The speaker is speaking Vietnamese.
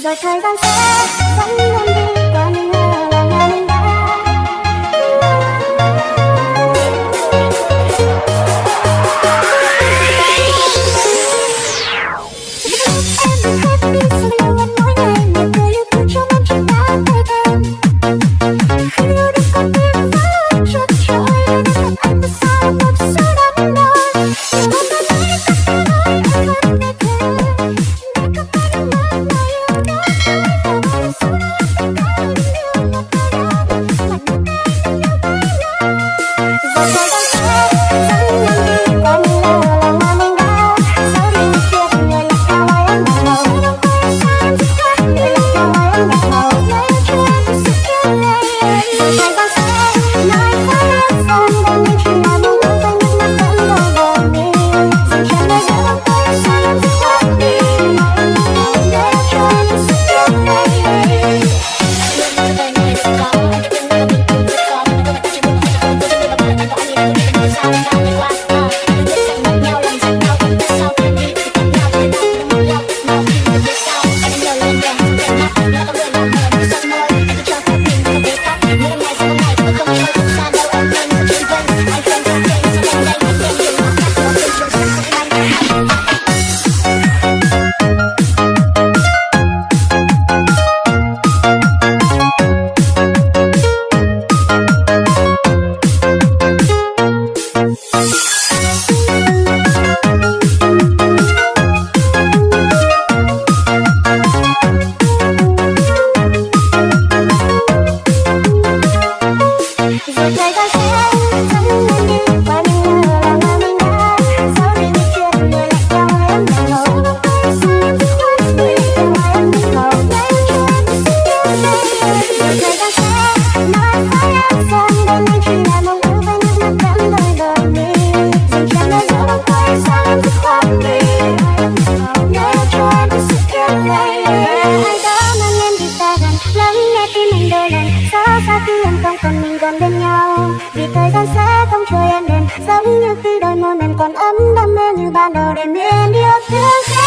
rồi thời gian sẽ dẫn em đi Bye. thời gian sẽ không chờ em đến giống như khi đôi môi mềm còn ấm đam mê như ban đầu để miền yêu thương